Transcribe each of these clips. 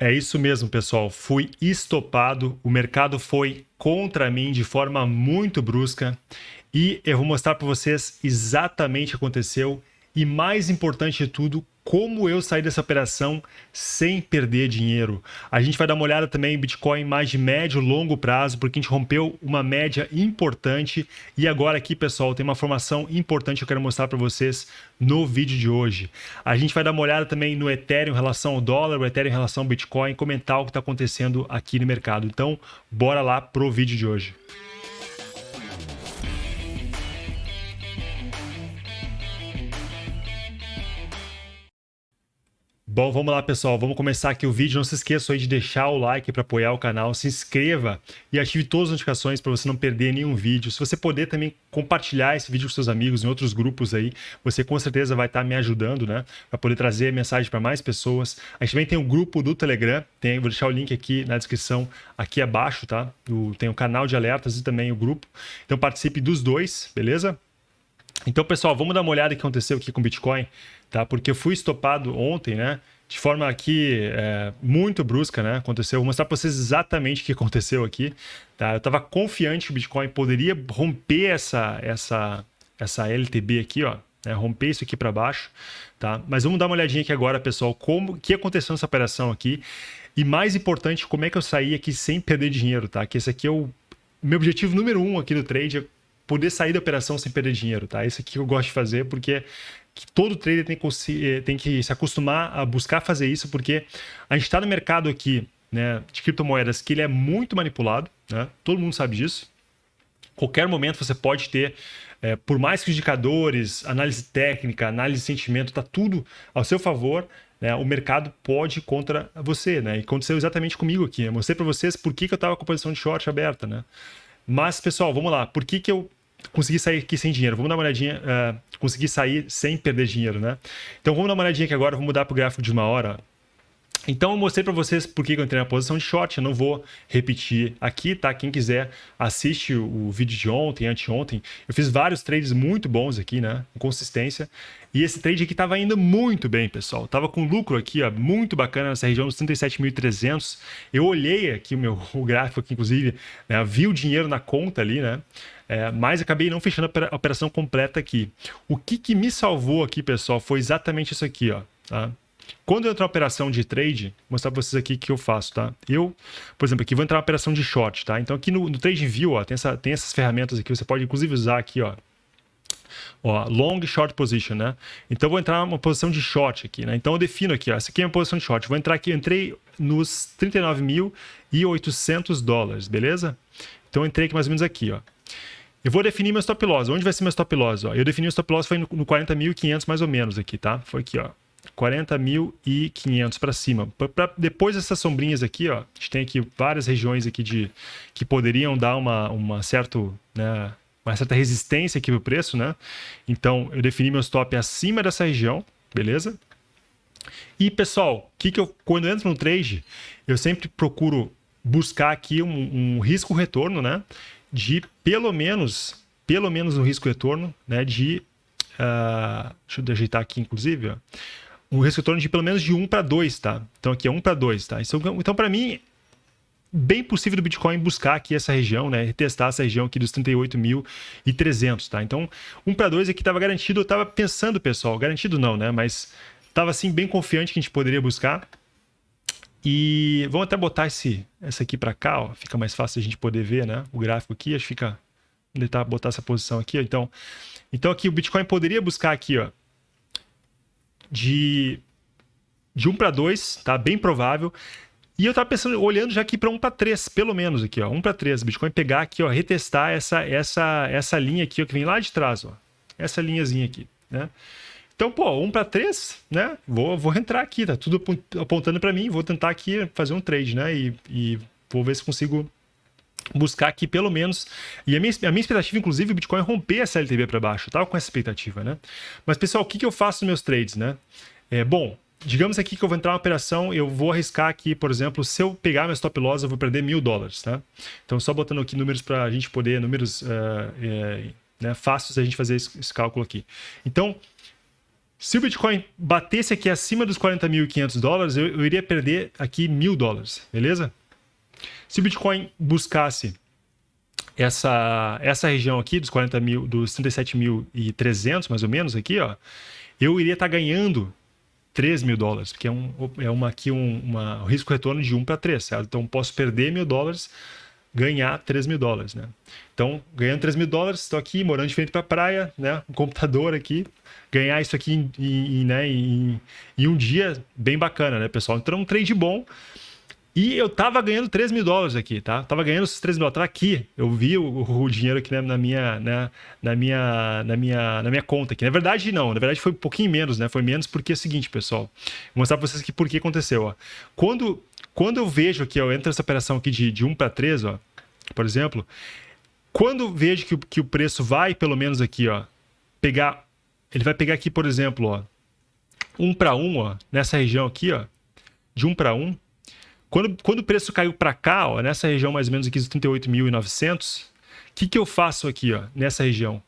É isso mesmo, pessoal. Fui estopado, o mercado foi contra mim de forma muito brusca. E eu vou mostrar para vocês exatamente o que aconteceu. E mais importante de tudo, como eu saí dessa operação sem perder dinheiro. A gente vai dar uma olhada também em Bitcoin mais de médio e longo prazo, porque a gente rompeu uma média importante. E agora aqui, pessoal, tem uma informação importante que eu quero mostrar para vocês no vídeo de hoje. A gente vai dar uma olhada também no Ethereum em relação ao dólar, o Ethereum em relação ao Bitcoin, comentar o que está acontecendo aqui no mercado. Então, bora lá pro vídeo de hoje. Bom, vamos lá, pessoal. Vamos começar aqui o vídeo. Não se esqueça aí de deixar o like para apoiar o canal, se inscreva e ative todas as notificações para você não perder nenhum vídeo. Se você puder também compartilhar esse vídeo com seus amigos em outros grupos aí, você com certeza vai estar tá me ajudando, né? Para poder trazer mensagem para mais pessoas. A gente também tem um grupo do Telegram, tem, vou deixar o link aqui na descrição, aqui abaixo, tá? O, tem o canal de alertas e também o grupo. Então participe dos dois, beleza? Então, pessoal, vamos dar uma olhada no que aconteceu aqui com o Bitcoin, tá? Porque eu fui estopado ontem, né? De forma aqui é, muito brusca, né? Aconteceu. Vou mostrar para vocês exatamente o que aconteceu aqui, tá? Eu estava confiante que o Bitcoin poderia romper essa, essa, essa LTB aqui, ó. Né? Romper isso aqui para baixo, tá? Mas vamos dar uma olhadinha aqui agora, pessoal, como que aconteceu nessa operação aqui. E mais importante, como é que eu saí aqui sem perder dinheiro, tá? Que esse aqui é o meu objetivo número um aqui no trade, é poder sair da operação sem perder dinheiro, tá? Esse aqui eu gosto de fazer porque todo trader tem que, eh, tem que se acostumar a buscar fazer isso, porque a gente está no mercado aqui né, de criptomoedas que ele é muito manipulado, né? todo mundo sabe disso. Qualquer momento você pode ter, é, por mais que os indicadores, análise técnica, análise de sentimento, está tudo ao seu favor, né, o mercado pode contra você. Né? E aconteceu exatamente comigo aqui. Eu mostrei para vocês por que, que eu estava com a posição de short aberta. Né? Mas, pessoal, vamos lá. Por que, que eu consegui sair aqui sem dinheiro. Vamos dar uma olhadinha, uh, conseguir sair sem perder dinheiro, né? Então vamos dar uma olhadinha aqui agora, vou mudar para o gráfico de uma hora. Então eu mostrei para vocês por que eu entrei na posição de short, eu não vou repetir aqui, tá? Quem quiser assiste o vídeo de ontem, anteontem. Eu fiz vários trades muito bons aqui, né? Com consistência. E esse trade aqui estava indo muito bem, pessoal. Tava com lucro aqui, ó, muito bacana nessa região dos 37.300. Eu olhei aqui o meu gráfico aqui, inclusive, né? vi o dinheiro na conta ali, né? É, mas acabei não fechando a operação completa aqui. O que, que me salvou aqui, pessoal, foi exatamente isso aqui, ó. Tá? Quando eu entro na operação de trade, vou mostrar para vocês aqui o que eu faço, tá? Eu, por exemplo, aqui vou entrar na operação de short, tá? Então aqui no, no View, ó, tem, essa, tem essas ferramentas aqui, você pode inclusive usar aqui, ó, ó, long short position, né? Então vou entrar numa posição de short aqui, né? Então eu defino aqui, ó, essa aqui é a minha posição de short. Vou entrar aqui, entrei nos 39.800 dólares, beleza? Então entrei aqui mais ou menos aqui, ó. Eu vou definir meu stop loss. Onde vai ser meu stop loss? Ó? Eu defini o stop loss foi no, no 40.500 mais ou menos aqui, tá? Foi aqui, ó. 40.500 para cima. Pra, depois dessas sombrinhas aqui, ó, a gente tem aqui várias regiões aqui de que poderiam dar uma, uma, certo, né, uma certa resistência aqui no preço, né? Então, eu defini meu stop acima dessa região, beleza? E, pessoal, que que eu, quando eu entro no trade, eu sempre procuro buscar aqui um, um risco-retorno, né? De pelo menos, pelo menos um risco-retorno, né? De, uh, deixa eu ajeitar aqui, inclusive, ó um risco-retorno de pelo menos de 1 para 2, tá? Então aqui é 1 para 2, tá? Então, então para mim, bem possível do Bitcoin buscar aqui essa região, né? Testar essa região aqui dos 38.300, tá? Então, 1 para 2 aqui estava garantido, eu estava pensando, pessoal, garantido não, né? Mas estava assim bem confiante que a gente poderia buscar. E vamos até botar esse, essa aqui para cá, ó. Fica mais fácil a gente poder ver, né? O gráfico aqui, acho que fica... Tentar botar essa posição aqui, ó. Então, então aqui o Bitcoin poderia buscar aqui, ó, de, de 1 para 2, tá? Bem provável. E eu estava pensando, olhando já aqui para 1 para 3, pelo menos aqui, ó, 1 para 3. Bitcoin pegar aqui, ó, retestar essa, essa, essa linha aqui, ó, que vem lá de trás, ó. Essa linhazinha aqui, né? Então, pô, 1 para 3, né? Vou, vou entrar aqui, tá tudo apontando para mim, vou tentar aqui fazer um trade, né? E, e vou ver se consigo buscar aqui pelo menos. E a minha, a minha expectativa, inclusive, o Bitcoin romper essa LTV para baixo. Tava com essa expectativa, né? Mas, pessoal, o que, que eu faço nos meus trades, né? É, bom, digamos aqui que eu vou entrar uma operação, eu vou arriscar aqui, por exemplo, se eu pegar meu stop loss, eu vou perder mil dólares, tá? Então, só botando aqui números para a gente poder, números uh, é, né, fáceis a gente fazer esse, esse cálculo aqui. Então, Se o Bitcoin batesse aqui acima dos 40.500 dólares, eu, eu iria perder aqui mil dólares, beleza? Se o Bitcoin buscasse essa, essa região aqui dos 40 mil, dos 37.300 mais ou menos aqui, ó, eu iria estar tá ganhando 3 mil dólares, porque é, um, é uma, aqui um, uma, um risco retorno de 1 para 3, certo? Então posso perder mil dólares, ganhar 3 mil dólares, né? Então, ganhando 3 mil dólares, estou aqui morando de frente para a praia, né? Um computador aqui, ganhar isso aqui em, em, né? em, em um dia bem bacana, né, pessoal? Então, é um trade bom. E eu tava ganhando 3 mil dólares aqui, tá? Tava ganhando esses 3 mil dólares. Tava aqui. Eu vi o, o dinheiro aqui na, minha, né, na, minha, na, minha, na minha conta aqui. Na verdade, não. Na verdade, foi um pouquinho menos, né? Foi menos porque é o seguinte, pessoal. Vou mostrar pra vocês aqui por que aconteceu, ó. Quando, quando eu vejo aqui, ó, entra essa operação aqui de, de 1 para 3, ó, por exemplo, quando vejo que, que o preço vai, pelo menos aqui, ó, pegar... Ele vai pegar aqui, por exemplo, ó, 1 para 1, ó, nessa região aqui, ó, de 1 para 1, quando, quando o preço caiu para cá, ó, nessa região mais ou menos aqui dos 38.900, o que, que eu faço aqui ó, nessa região?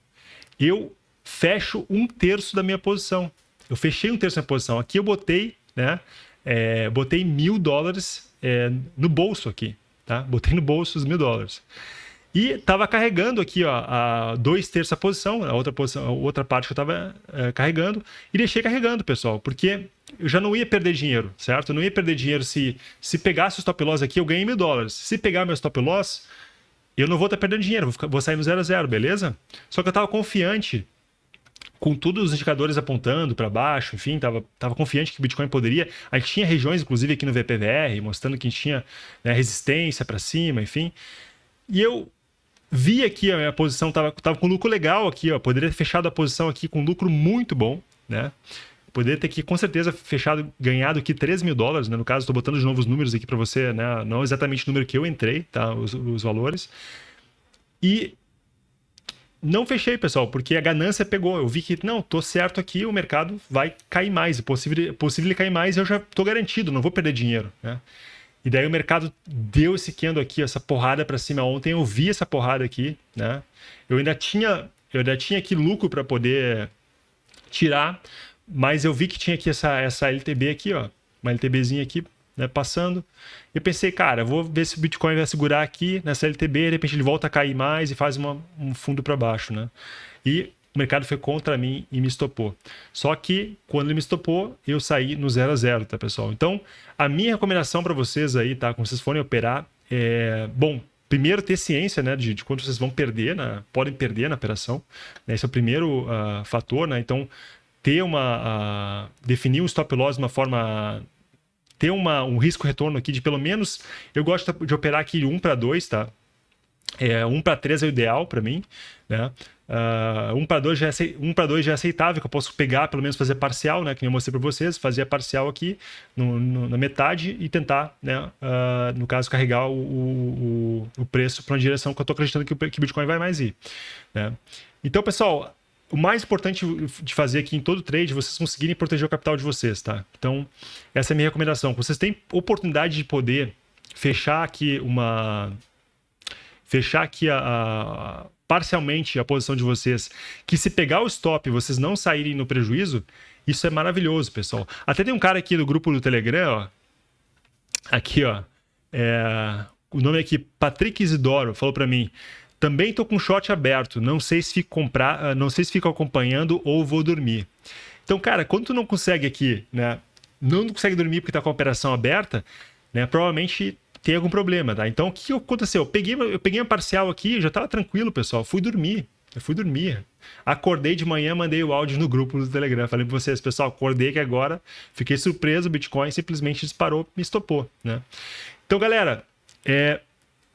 Eu fecho um terço da minha posição. Eu fechei um terço da minha posição. Aqui eu botei, né? É, botei mil dólares é, no bolso aqui, tá? Botei no bolso os mil dólares. E estava carregando aqui, ó, a dois terços da posição, a outra, posição, a outra parte que eu estava é, carregando, e deixei carregando, pessoal, porque eu já não ia perder dinheiro, certo? Eu não ia perder dinheiro se, se pegasse o stop loss aqui, eu ganhei mil dólares. Se pegar meu stop loss, eu não vou estar perdendo dinheiro, vou, ficar, vou sair no zero a zero, beleza? Só que eu estava confiante, com todos os indicadores apontando para baixo, enfim, estava tava confiante que o Bitcoin poderia. A gente tinha regiões, inclusive aqui no VPVR, mostrando que a gente tinha né, resistência para cima, enfim. E eu vi aqui a minha posição, estava tava com lucro legal aqui, ó, poderia ter fechado a posição aqui com lucro muito bom, né? Poderia ter aqui, com certeza, fechado, ganhado aqui 3 mil dólares, né? No caso, estou botando de novos números aqui para você, né? Não exatamente o número que eu entrei, tá? Os, os valores. E não fechei, pessoal, porque a ganância pegou. Eu vi que, não, tô certo aqui, o mercado vai cair mais. É possível, possível ele cair mais eu já tô garantido, não vou perder dinheiro, né? E daí o mercado deu esse candle aqui, essa porrada para cima ontem. Eu vi essa porrada aqui, né? Eu ainda tinha, eu ainda tinha aqui lucro para poder tirar, mas eu vi que tinha aqui essa, essa LTB aqui, ó, uma LTBzinha aqui, né, passando. Eu pensei, cara, vou ver se o Bitcoin vai segurar aqui nessa LTB, de repente ele volta a cair mais e faz uma, um fundo para baixo, né? E o mercado foi contra mim e me estopou. Só que quando ele me estopou, eu saí no 0 a 0, tá, pessoal? Então, a minha recomendação para vocês aí, tá? Quando vocês forem operar, é... Bom, primeiro ter ciência, né, de, de quanto vocês vão perder, né? podem perder na operação. Né? Esse é o primeiro uh, fator, né? Então, ter uma... Uh, definir um stop loss de uma forma ter uma, um risco retorno aqui de pelo menos eu gosto de operar aqui 1 para 2, tá? É, 1 para 3 é o ideal para mim, né? Uh, 1 para 2 já, é, um já é aceitável, que eu posso pegar, pelo menos fazer parcial, né? Que eu mostrei para vocês, fazer a parcial aqui no, no, na metade e tentar, né? Uh, no caso, carregar o, o, o preço para uma direção que eu estou acreditando que o, que Bitcoin vai mais ir. Né? Então, pessoal, o mais importante de fazer aqui em todo trade vocês conseguirem proteger o capital de vocês, tá? Então, essa é a minha recomendação. Vocês têm oportunidade de poder fechar aqui uma fechar aqui a, a, parcialmente a posição de vocês, que se pegar o stop vocês não saírem no prejuízo, isso é maravilhoso, pessoal. Até tem um cara aqui no grupo do Telegram, ó, aqui, ó, é, o nome aqui, Patrick Isidoro, falou para mim, também tô com short aberto, não sei se fico comprar, ah, não sei se fico acompanhando ou vou dormir. Então, cara, quando tu não consegue aqui, né, não consegue dormir porque tá com a operação aberta, né, provavelmente tem algum problema, tá? Então, o que aconteceu? Eu peguei, eu peguei uma parcial aqui, já estava tranquilo, pessoal. Fui dormir. Eu fui dormir. Acordei de manhã, mandei o áudio no grupo do Telegram. Falei para vocês, pessoal, acordei que agora fiquei surpreso, o Bitcoin simplesmente disparou, me estopou, né? Então, galera, é,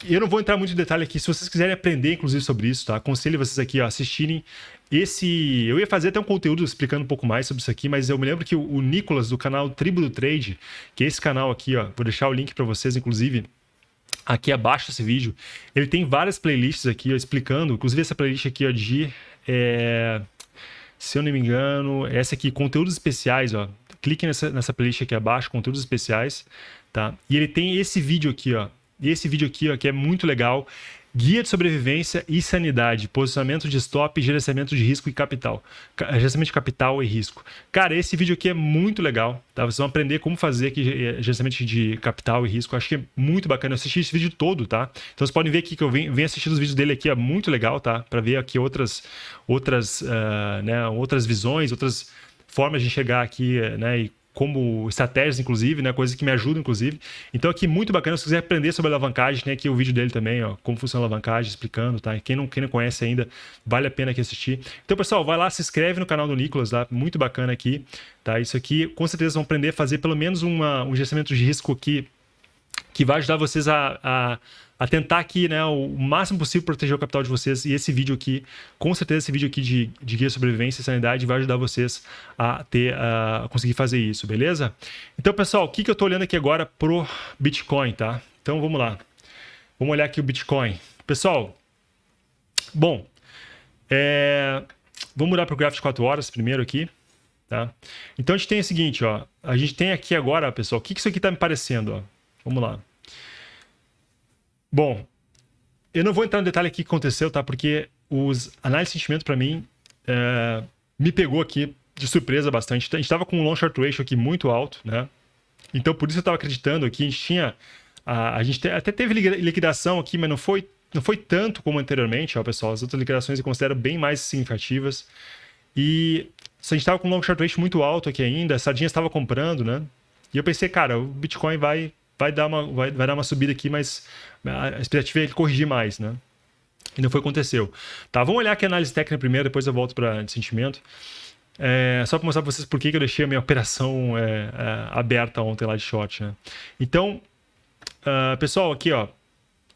eu não vou entrar muito em detalhe aqui. Se vocês quiserem aprender, inclusive, sobre isso, tá? Aconselho vocês aqui a assistirem esse... Eu ia fazer até um conteúdo explicando um pouco mais sobre isso aqui, mas eu me lembro que o Nicolas, do canal Tribo do Trade, que é esse canal aqui, ó, vou deixar o link para vocês, inclusive, aqui abaixo desse vídeo, ele tem várias playlists aqui, ó, explicando, inclusive essa playlist aqui, ó, de... É... Se eu não me engano, essa aqui, conteúdos especiais, ó. Clique nessa, nessa playlist aqui abaixo, conteúdos especiais, tá? E ele tem esse vídeo aqui, ó, e esse vídeo aqui, ó, que é muito legal, Guia de sobrevivência e sanidade, posicionamento de stop, gerenciamento de risco e capital. Gerenciamento de capital e risco. Cara, esse vídeo aqui é muito legal, tá? Vocês vão aprender como fazer aqui eh, gerenciamento de capital e risco. acho que é muito bacana. Eu assisti esse vídeo todo, tá? Então vocês podem ver aqui que eu venho, venho assistindo os vídeos dele aqui, é muito legal, tá? Para ver aqui outras, outras, uh, né, outras visões, outras formas de chegar aqui, né? E como estratégias, inclusive, né? Coisas que me ajudam, inclusive. Então, aqui, muito bacana. Se quiser aprender sobre alavancagem, tem aqui o vídeo dele também, ó, como funciona a alavancagem, explicando, tá? Quem não, quem não conhece ainda, vale a pena aqui assistir. Então, pessoal, vai lá, se inscreve no canal do Nicolas, tá? Muito bacana aqui, tá? Isso aqui, com certeza, vão aprender a fazer pelo menos uma, um gerenciamento de risco aqui que vai ajudar vocês a, a a tentar aqui, né, o máximo possível proteger o capital de vocês. E esse vídeo aqui, com certeza esse vídeo aqui de, de guia sobrevivência e sanidade vai ajudar vocês a ter, a conseguir fazer isso, beleza? Então, pessoal, o que, que eu estou olhando aqui agora pro Bitcoin, tá? Então, vamos lá. Vamos olhar aqui o Bitcoin. Pessoal, bom, é... vamos mudar para o gráfico de 4 horas primeiro aqui. Tá? Então a gente tem o seguinte, ó, a gente tem aqui agora, pessoal, o que, que isso aqui está me parecendo? Ó? Vamos lá. Bom, eu não vou entrar no detalhe aqui que aconteceu, tá? Porque os análises de sentimento, para mim, é, me pegou aqui de surpresa bastante. A gente estava com um long short ratio aqui muito alto, né? Então, por isso eu estava acreditando aqui. A gente tinha... A, a gente te, até teve liquidação aqui, mas não foi, não foi tanto como anteriormente, ó, pessoal. As outras liquidações eu considero bem mais significativas. E a gente estava com um long short ratio muito alto aqui ainda, a Sardinha estava comprando, né? E eu pensei, cara, o Bitcoin vai vai dar uma, vai, vai dar uma subida aqui, mas a expectativa é ele corrigir mais, né? E não foi o que aconteceu. Tá, vamos olhar aqui a análise técnica primeiro, depois eu volto para sentimento. É, só para mostrar para vocês por que, que eu deixei a minha operação é, é, aberta ontem lá de short. Né? Então, uh, pessoal, aqui, ó. O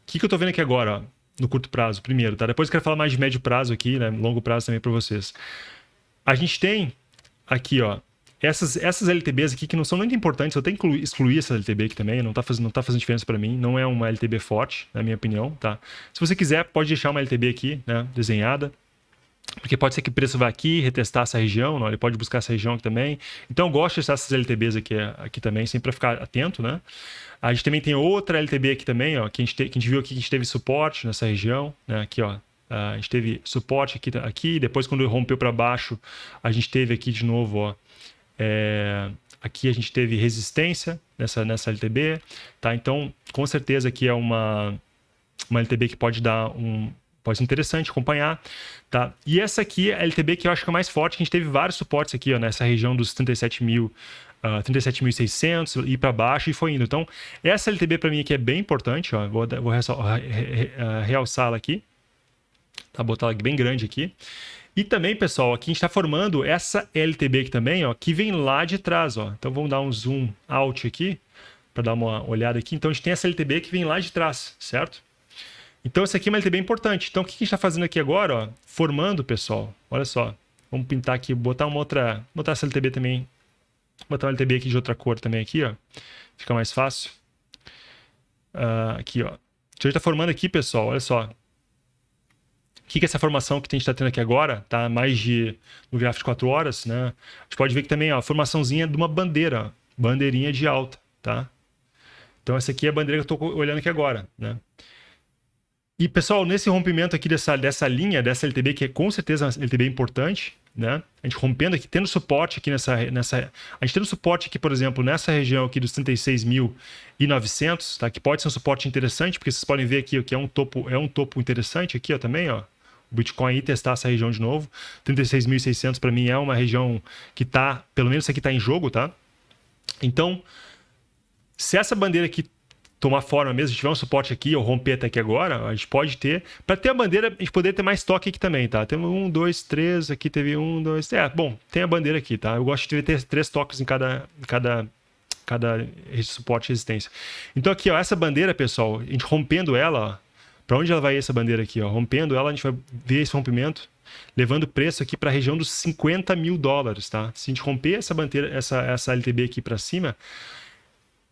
que, que eu estou vendo aqui agora, ó, no curto prazo, primeiro, tá? Depois eu quero falar mais de médio prazo aqui, né? Longo prazo também para vocês. A gente tem aqui, ó, essas, essas LTBs aqui que não são muito importantes, eu tenho que excluir essa LTB aqui também, não está fazendo, não tá fazendo diferença para mim, não é uma LTB forte, na minha opinião, tá? Se você quiser, pode deixar uma LTB aqui, né, desenhada, porque pode ser que o preço vá aqui, retestar essa região, não? ele pode buscar essa região aqui também. Então eu gosto de testar essas LTBs aqui, aqui também, sempre para ficar atento, né? A gente também tem outra LTB aqui também, ó, que a gente, te, que a gente viu aqui que a gente teve suporte nessa região, né? Aqui, ó, a gente teve suporte aqui, aqui depois quando rompeu para baixo, a gente teve aqui de novo, ó, é, aqui a gente teve resistência nessa, nessa LTB, tá? Então, com certeza aqui é uma, uma LTB que pode dar um... Pode ser interessante acompanhar, tá? E essa aqui é a LTB que eu acho que é mais forte, que a gente teve vários suportes aqui, ó, nessa região dos 37 mil, uh, 37.600 e para baixo e foi indo. Então, essa LTB para mim aqui é bem importante, ó, vou, vou realçá-la aqui, tá? Botar ela bem grande aqui. E também, pessoal, aqui a gente está formando essa LTB aqui também, ó, que vem lá de trás. Ó. Então vamos dar um zoom out aqui, para dar uma olhada aqui. Então a gente tem essa LTB que vem lá de trás, certo? Então essa aqui é uma LTB importante. Então o que a gente está fazendo aqui agora? Ó? Formando, pessoal, olha só. Vamos pintar aqui, botar uma outra, botar essa LTB também, botar uma LTB aqui de outra cor também aqui, ó. Fica mais fácil. Uh, aqui, ó. Então a gente está formando aqui, pessoal, olha só que, que é essa formação que a gente está tendo aqui agora, tá? Mais de no gráfico de 4 horas, né? A gente pode ver que também ó, a formaçãozinha de uma bandeira, bandeirinha de alta, tá? Então essa aqui é a bandeira que eu estou olhando aqui agora, né? E pessoal, nesse rompimento aqui dessa, dessa linha, dessa LTB, que é com certeza uma LTB importante, né? A gente rompendo aqui, tendo suporte aqui nessa, nessa... A gente tendo suporte aqui, por exemplo, nessa região aqui dos 36.900, tá? Que pode ser um suporte interessante, porque vocês podem ver aqui que é um topo, é um topo interessante aqui, ó, também, ó Bitcoin e testar essa região de novo. 36.600 para mim é uma região que está, pelo menos aqui está em jogo, tá? Então, se essa bandeira aqui tomar forma mesmo, se tiver um suporte aqui ou romper até aqui agora, a gente pode ter. Para ter a bandeira, a gente poder ter mais toque aqui também, tá? Temos um, dois, três, aqui teve um, dois. É, bom, tem a bandeira aqui, tá? Eu gosto de ter três toques em cada, cada, cada suporte e resistência. Então aqui, ó, essa bandeira, pessoal, a gente rompendo ela, ó, para onde ela vai essa bandeira aqui? Ó? Rompendo ela, a gente vai ver esse rompimento, levando o preço aqui para a região dos 50 mil dólares. Tá? Se a gente romper essa bandeira, essa, essa LTB aqui para cima,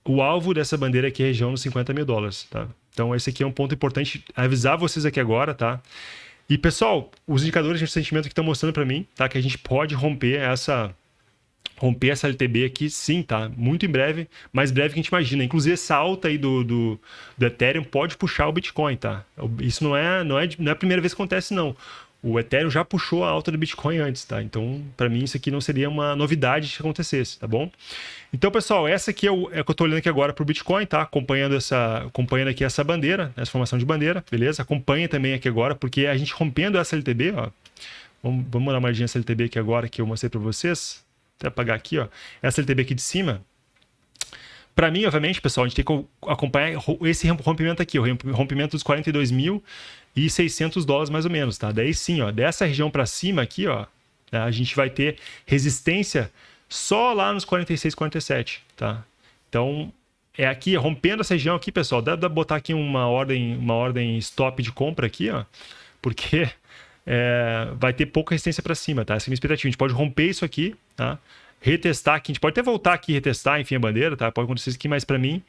o alvo dessa bandeira aqui é a região dos 50 mil dólares. Tá? Então esse aqui é um ponto importante avisar vocês aqui agora. Tá? E pessoal, os indicadores de sentimento que estão mostrando para mim tá? que a gente pode romper essa romper essa LTB aqui, sim, tá? Muito em breve, mais breve que a gente imagina. Inclusive, essa alta aí do, do, do Ethereum pode puxar o Bitcoin, tá? Isso não é, não é, não é a primeira vez que acontece, não. O Ethereum já puxou a alta do Bitcoin antes, tá? Então, para mim, isso aqui não seria uma novidade que acontecesse, tá bom? Então, pessoal, essa aqui é o, é que eu tô olhando aqui agora para o Bitcoin, tá? Acompanhando, essa, acompanhando aqui essa bandeira, essa formação de bandeira, beleza? Acompanha também aqui agora, porque a gente rompendo essa LTB, ó. Vamos, vamos dar uma olhadinha nessa LTB aqui agora que eu mostrei para vocês até apagar aqui, ó, essa LTB aqui de cima, para mim, obviamente, pessoal, a gente tem que acompanhar esse rompimento aqui, o rompimento dos 42.600 dólares mais ou menos, tá? Daí sim, ó, dessa região para cima aqui, ó, né, a gente vai ter resistência só lá nos 46, 47, tá? Então, é aqui, rompendo essa região aqui, pessoal, dá pra botar aqui uma ordem, uma ordem stop de compra aqui, ó, porque é, vai ter pouca resistência para cima, tá? Essa é a minha expectativa. A gente pode romper isso aqui, tá? Retestar aqui, a gente pode até voltar aqui e retestar, enfim, a bandeira, tá? Pode acontecer isso aqui, mas para mim,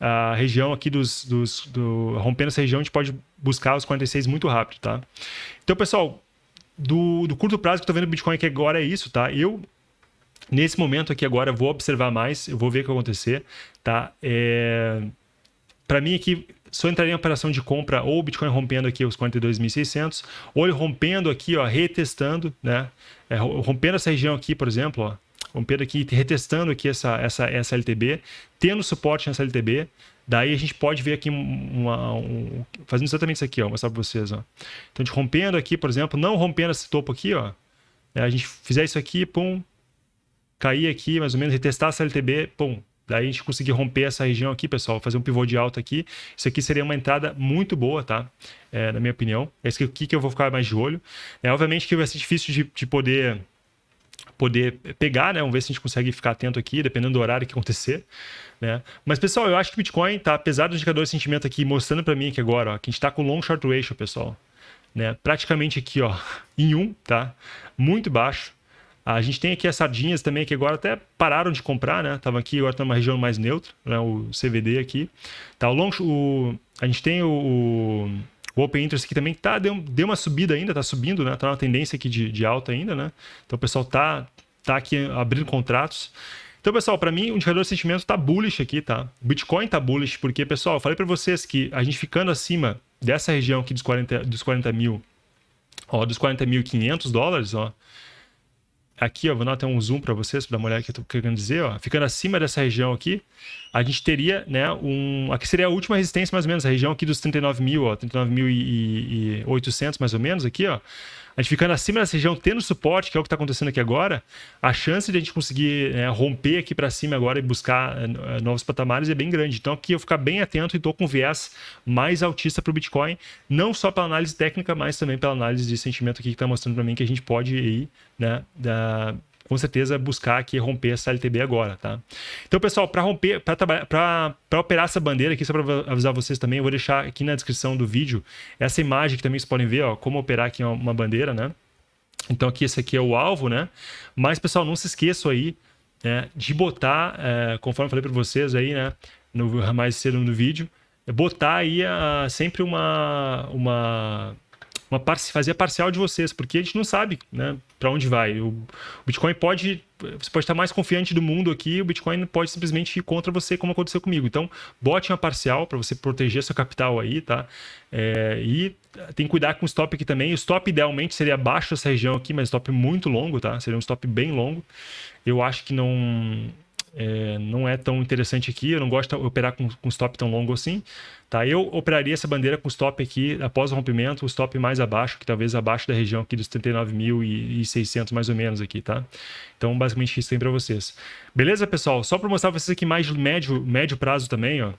a região aqui dos, dos do, rompendo essa região, a gente pode buscar os 46 muito rápido, tá? Então, pessoal, do, do curto prazo que eu tô vendo o Bitcoin aqui agora é isso, tá? Eu, nesse momento aqui agora, vou observar mais, eu vou ver o que vai acontecer, tá? É... Para mim aqui, só entraria em operação de compra ou o Bitcoin rompendo aqui os 42.600, ou ele rompendo aqui, ó, retestando, né? É, rompendo essa região aqui, por exemplo, ó, rompendo aqui, retestando aqui essa, essa, essa LTB, tendo suporte nessa LTB, daí a gente pode ver aqui uma, um, fazendo exatamente isso aqui, ó, mostrar para vocês, ó. Então, gente rompendo aqui, por exemplo, não rompendo esse topo aqui, ó, né? a gente fizer isso aqui, pum, cair aqui, mais ou menos, retestar essa LTB, pum, Daí a gente conseguir romper essa região aqui, pessoal, fazer um pivô de alta aqui. Isso aqui seria uma entrada muito boa, tá? É, na minha opinião. É isso aqui que eu vou ficar mais de olho. É, obviamente que vai ser difícil de, de poder poder pegar, né? Vamos ver se a gente consegue ficar atento aqui, dependendo do horário que acontecer, né? Mas, pessoal, eu acho que o Bitcoin tá, apesar do indicador de sentimento aqui, mostrando para mim aqui agora, ó, que a gente tá com long short ratio, pessoal, né? Praticamente aqui, ó, em 1, tá? Muito baixo. A gente tem aqui as sardinhas também, que agora até pararam de comprar, né? Tava aqui, agora tá numa região mais neutra, né? O CVD aqui. Tá, o long, o, a gente tem o, o Open Interest aqui também, tá, deu, deu uma subida ainda, tá subindo, né? Tá uma tendência aqui de, de alta ainda, né? Então o pessoal tá, tá aqui abrindo contratos. Então, pessoal, para mim, o indicador de sentimento tá bullish aqui, tá? O Bitcoin tá bullish, porque, pessoal, eu falei para vocês que a gente ficando acima dessa região aqui dos 40, dos 40 mil, ó, dos 40.500 dólares, ó, aqui, ó, vou dar até um zoom para vocês, para dar uma olhada que eu tô querendo dizer, ó, ficando acima dessa região aqui, a gente teria, né, um, aqui seria a última resistência mais ou menos, a região aqui dos 39 mil, ó, 39.800 mais ou menos aqui, ó, a gente ficando acima dessa região, tendo suporte, que é o que está acontecendo aqui agora, a chance de a gente conseguir né, romper aqui para cima agora e buscar uh, novos patamares é bem grande. Então aqui eu ficar bem atento e estou com viés mais altista para o Bitcoin, não só pela análise técnica, mas também pela análise de sentimento aqui que está mostrando para mim que a gente pode ir, né, da, com certeza buscar aqui romper essa LTB agora, tá? Então, pessoal, para romper, para operar essa bandeira aqui, só para avisar vocês também, eu vou deixar aqui na descrição do vídeo essa imagem que também vocês podem ver, ó, como operar aqui uma bandeira, né? Então aqui esse aqui é o alvo, né? Mas, pessoal, não se esqueçam aí né, de botar, é, conforme eu falei para vocês aí, né? No, mais cedo no vídeo, botar aí a, sempre uma, uma uma fazer a parcial de vocês, porque a gente não sabe né, para onde vai. O, o, Bitcoin pode. Você pode estar mais confiante do mundo aqui, o Bitcoin pode simplesmente ir contra você, como aconteceu comigo. Então, bote uma parcial para você proteger seu capital aí, tá? É, e tem que cuidar com o stop aqui também. O stop idealmente seria abaixo dessa região aqui, mas stop muito longo, tá? Seria um stop bem longo. Eu acho que não é, não é tão interessante aqui. Eu não gosto de operar com, com stop tão longo assim. Tá? Eu operaria essa bandeira com stop aqui após o rompimento, o stop mais abaixo, que talvez abaixo da região aqui dos 39.600 mais ou menos aqui, tá? Então, basicamente, isso tem para vocês. Beleza, pessoal? Só para mostrar para vocês aqui mais médio, médio prazo também, ó.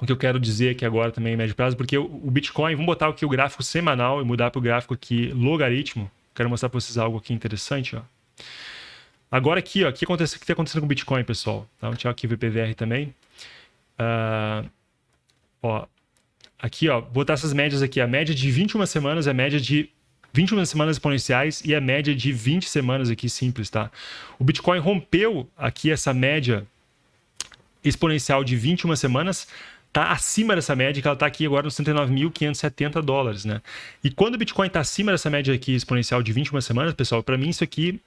O que eu quero dizer aqui agora também médio prazo, porque o, o Bitcoin, vamos botar aqui o gráfico semanal e mudar para o gráfico aqui logaritmo. Quero mostrar para vocês algo aqui interessante, ó. Agora aqui, ó, o que está acontecendo com o Bitcoin, pessoal? Tá? Vamos tirar aqui o VPVR também. Uh, ó, aqui, ó, botar essas médias aqui. A média de 21 semanas é a média de 21 semanas exponenciais e a média de 20 semanas aqui simples, tá? O Bitcoin rompeu aqui essa média exponencial de 21 semanas, tá acima dessa média, que ela está aqui agora nos 69.570 dólares, né? E quando o Bitcoin está acima dessa média aqui exponencial de 21 semanas, pessoal, para mim isso aqui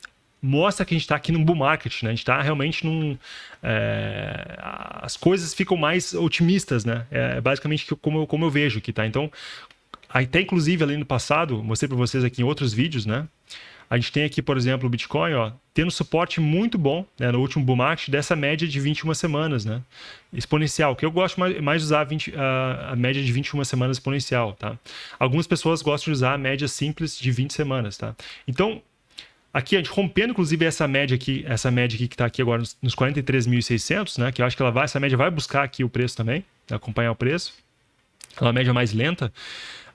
mostra que a gente está aqui num bull market, né? A gente está realmente num... É, as coisas ficam mais otimistas, né? É basicamente como eu, como eu vejo aqui, tá? Então, até inclusive ali no passado, mostrei para vocês aqui em outros vídeos, né? A gente tem aqui, por exemplo, o Bitcoin, ó, tendo suporte muito bom né, no último bull market dessa média de 21 semanas, né? Exponencial, que eu gosto mais, de usar 20, a, a, média de 21 semanas exponencial, tá? Algumas pessoas gostam de usar a média simples de 20 semanas, tá? Então, aqui a gente rompendo, inclusive, essa média aqui, essa média aqui que está aqui agora nos, nos 43.600, né? Que eu acho que ela vai, essa média vai buscar aqui o preço também, acompanhar o preço. Ela é uma média mais lenta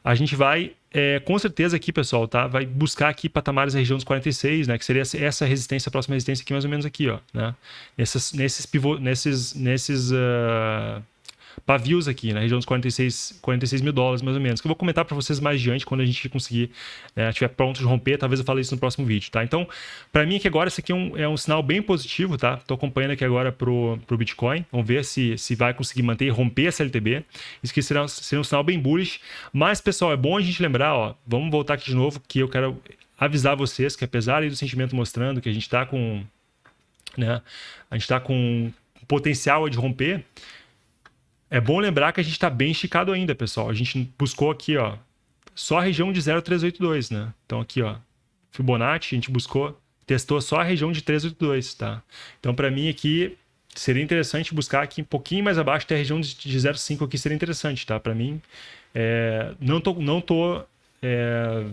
a gente vai, é, com certeza aqui, pessoal, tá? Vai buscar aqui patamares da região dos 46, né? Que seria essa resistência, a próxima resistência aqui, mais ou menos aqui, ó, né? Nesses, nesses, pivô, nesses, nesses uh, pavios aqui, na região dos 46, 46 mil dólares, mais ou menos, que eu vou comentar para vocês mais adiante, quando a gente conseguir, né, estiver pronto de romper, talvez eu fale isso no próximo vídeo, tá? Então, para mim aqui agora, esse aqui é um, é um sinal bem positivo, tá? Tô acompanhando aqui agora pro, pro Bitcoin, vamos ver se, se vai conseguir manter e romper essa LTB, isso aqui será um sinal bem bullish, mas, pessoal, é bom a gente lembrar, ó, vamos voltar aqui de novo, que eu quero avisar vocês que apesar do sentimento mostrando que a gente está com, né, a gente está com potencial de romper, é bom lembrar que a gente está bem esticado ainda, pessoal. A gente buscou aqui, ó, só a região de 0,382, né? Então aqui, ó, Fibonacci, a gente buscou, testou só a região de 382, tá? Então para mim aqui seria interessante buscar aqui um pouquinho mais abaixo até a região de 0,5 aqui seria interessante, tá? Para mim, é, não tô, não tô é,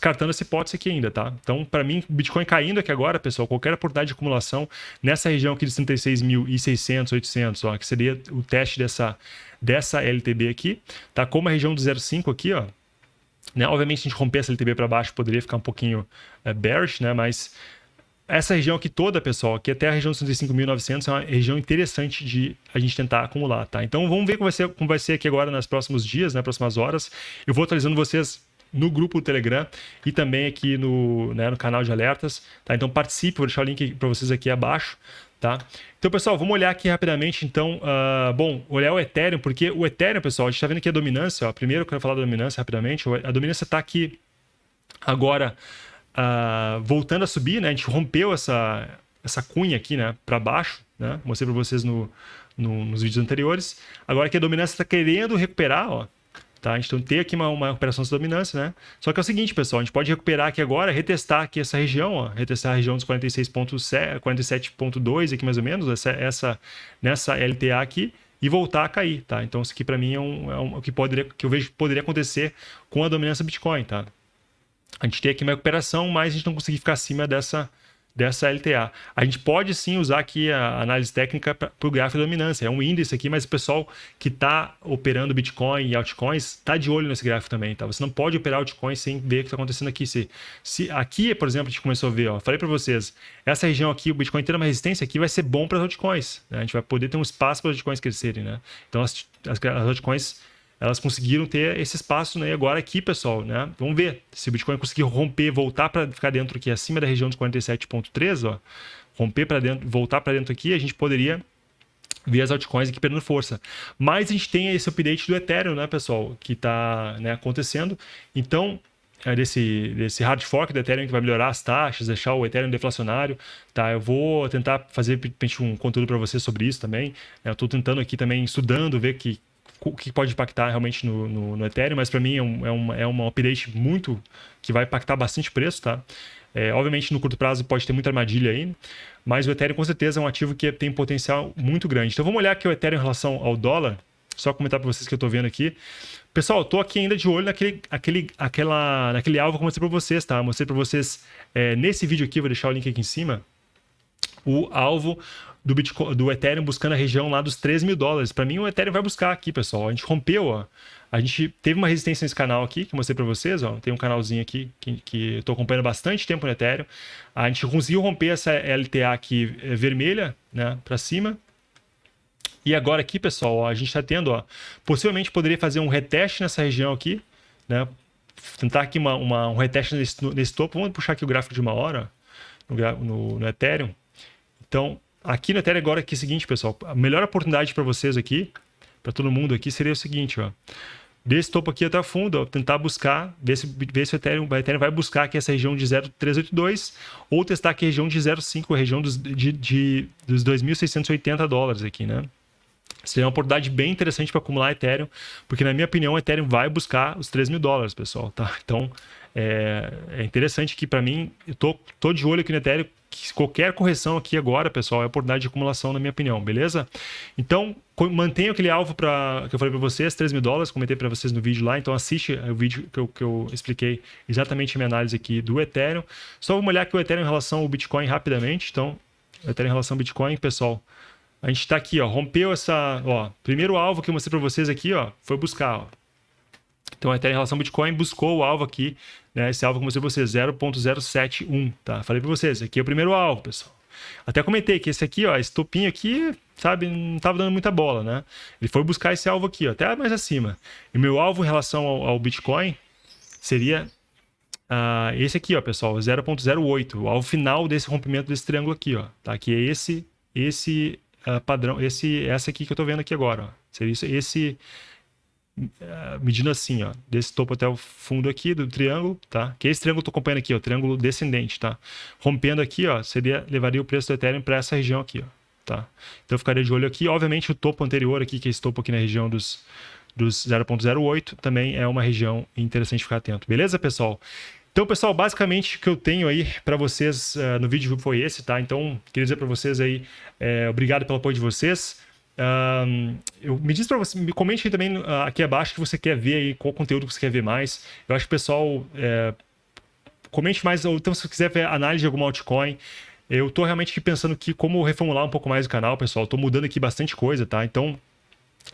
descartando essa hipótese aqui ainda, tá? Então, para mim, Bitcoin caindo aqui agora, pessoal, qualquer oportunidade de acumulação nessa região aqui de 36.600, 800, ó, que seria o teste dessa, dessa LTB aqui, tá? Como a região do 0,5 aqui, ó, né? Obviamente, se a gente romper essa LTB para baixo, poderia ficar um pouquinho é, bearish, né? Mas essa região aqui toda, pessoal, aqui até a região de 65.900 é uma região interessante de a gente tentar acumular, tá? Então, vamos ver como vai ser, como vai ser aqui agora nos próximos dias, nas né? próximas horas. Eu vou atualizando vocês no grupo do Telegram e também aqui no, né, no canal de alertas. Tá? Então participe, vou deixar o link para vocês aqui abaixo. Tá? Então, pessoal, vamos olhar aqui rapidamente, então, uh, bom, olhar o Ethereum, porque o Ethereum, pessoal, a gente está vendo aqui a dominância, ó, primeiro eu quero falar da dominância rapidamente, a dominância está aqui agora uh, voltando a subir, né, a gente rompeu essa, essa cunha aqui, né, para baixo, né, mostrei para vocês no, no, nos vídeos anteriores, agora que a dominância está querendo recuperar, ó, Tá? Gente tem aqui uma, uma recuperação de dominância, né? Só que é o seguinte, pessoal, a gente pode recuperar aqui agora, retestar aqui essa região, ó, retestar a região dos 47.2 aqui mais ou menos, essa, essa, nessa LTA aqui, e voltar a cair, tá? Então isso aqui para mim é, um, é um, o que, poderia, que eu vejo poderia acontecer com a dominância Bitcoin, tá? A gente tem aqui uma recuperação, mas a gente não conseguir ficar acima dessa, dessa LTA. A gente pode sim usar aqui a análise técnica para o gráfico de dominância. É um índice aqui, mas o pessoal que está operando Bitcoin e altcoins está de olho nesse gráfico também. Tá? Você não pode operar altcoins sem ver o que está acontecendo aqui. Se, se aqui, por exemplo, a gente começou a ver, ó, falei para vocês, essa região aqui, o Bitcoin tendo uma resistência aqui, vai ser bom para as altcoins. Né? A gente vai poder ter um espaço para as altcoins crescerem. Né? Então as, as, as altcoins elas conseguiram ter esse espaço, né? Agora aqui, pessoal, né? Vamos ver se o Bitcoin conseguir romper, voltar para ficar dentro aqui, acima da região dos 47.3, ó, romper para dentro, voltar para dentro aqui, a gente poderia ver as altcoins aqui perdendo força. Mas a gente tem esse update do Ethereum, né, pessoal, que está né, acontecendo. Então, é desse, desse hard fork do Ethereum que vai melhorar as taxas, deixar o Ethereum deflacionário, tá? Eu vou tentar fazer um conteúdo para vocês sobre isso também. Né? Eu estou tentando aqui também, estudando, ver que, o que pode impactar realmente no, no, no Ethereum, mas para mim é, um, é, uma, é update muito que vai impactar bastante o preço, tá? É, obviamente, no curto prazo pode ter muita armadilha aí, mas o Ethereum com certeza é um ativo que tem potencial muito grande. Então vamos olhar aqui o Ethereum em relação ao dólar, só comentar para vocês que eu estou vendo aqui. Pessoal, tô aqui ainda de olho naquele, aquele, aquela, naquele alvo que eu mostrei para vocês, tá? mostrei para vocês é, nesse vídeo aqui, vou deixar o link aqui em cima, o alvo do, Bitcoin, do Ethereum buscando a região lá dos 3 mil dólares. Para mim, o Ethereum vai buscar aqui, pessoal. A gente rompeu, ó. A gente teve uma resistência nesse canal aqui, que eu mostrei para vocês, ó. Tem um canalzinho aqui que, que eu tô acompanhando bastante tempo no Ethereum. A gente conseguiu romper essa LTA aqui eh, vermelha, né, para cima. E agora aqui, pessoal, ó, a gente está tendo, ó, possivelmente poderia fazer um reteste nessa região aqui, né? Tentar aqui uma, uma um reteste nesse, nesse topo. Vamos puxar aqui o gráfico de uma hora no, no, no Ethereum. Então, aqui no Ethereum agora aqui é o seguinte, pessoal. A melhor oportunidade para vocês aqui, para todo mundo aqui, seria o seguinte, ó. desse topo aqui até o fundo, ó, tentar buscar, ver se, ver se o, Ethereum, o Ethereum vai buscar aqui essa região de 0,382 ou testar aqui a região de 0,5, a região dos, de, de, dos 2.680 dólares aqui, né? Seria uma oportunidade bem interessante para acumular Ethereum, porque na minha opinião o Ethereum vai buscar os 3 mil dólares, pessoal, tá? Então é, é interessante que para mim, eu tô, tô de olho aqui no Ethereum, qualquer correção aqui agora, pessoal, é oportunidade de acumulação, na minha opinião, beleza? Então, mantenha aquele alvo para que eu falei para vocês, 3 mil dólares, comentei para vocês no vídeo lá, então assiste o vídeo que eu, que eu expliquei exatamente a minha análise aqui do Ethereum. Só vamos olhar aqui o Ethereum em relação ao Bitcoin rapidamente, então, Ethereum em relação ao Bitcoin, pessoal, a gente está aqui, ó, rompeu essa, ó, primeiro alvo que eu mostrei para vocês aqui, ó, foi buscar, ó. Então, Ethereum em relação ao Bitcoin buscou o alvo aqui, né, esse alvo que eu mostrei para vocês, 0.071, tá? Falei para vocês, aqui é o primeiro alvo, pessoal. Até comentei que esse aqui, ó, esse topinho aqui, sabe, não estava dando muita bola, né? Ele foi buscar esse alvo aqui, ó, até mais acima. E meu alvo em relação ao, ao Bitcoin seria uh, esse aqui, ó, pessoal, 0.08, o alvo final desse rompimento desse triângulo aqui, ó, tá? Que é esse, esse uh, padrão, esse, essa aqui que eu estou vendo aqui agora. Ó. Seria isso, esse, medindo assim, ó, desse topo até o fundo aqui do triângulo, tá? Que é esse triângulo que eu estou acompanhando aqui, ó, triângulo descendente, tá? Rompendo aqui, ó, seria, levaria o preço do Ethereum para essa região aqui, ó, tá? Então eu ficaria de olho aqui. Obviamente o topo anterior aqui, que é esse topo aqui na região dos, dos 0.08, também é uma região interessante ficar atento. Beleza, pessoal? Então, pessoal, basicamente o que eu tenho aí para vocês uh, no vídeo foi esse, tá? Então, queria dizer para vocês aí, é, obrigado pelo apoio de vocês. Eu, me diz para você, me comente aí também uh, aqui abaixo que você quer ver aí, qual conteúdo que você quer ver mais. Eu acho que o pessoal é, comente mais, ou então se você quiser ver análise de alguma altcoin, eu estou realmente aqui pensando que como reformular um pouco mais o canal, pessoal. Estou mudando aqui bastante coisa, tá? Então,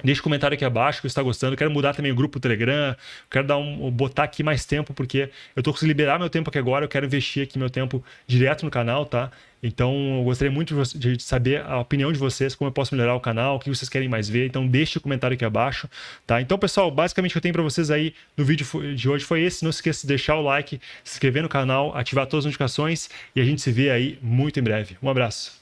Deixe um comentário aqui abaixo que você está gostando. Quero mudar também o grupo Telegram. Quero dar um, botar aqui mais tempo, porque eu estou conseguindo liberar meu tempo aqui agora. Eu quero investir aqui meu tempo direto no canal, tá? Então, eu gostaria muito de saber a opinião de vocês, como eu posso melhorar o canal, o que vocês querem mais ver. Então, deixe o um comentário aqui abaixo, tá? Então, pessoal, basicamente o que eu tenho para vocês aí no vídeo de hoje foi esse. Não se esqueça de deixar o like, se inscrever no canal, ativar todas as notificações e a gente se vê aí muito em breve. Um abraço.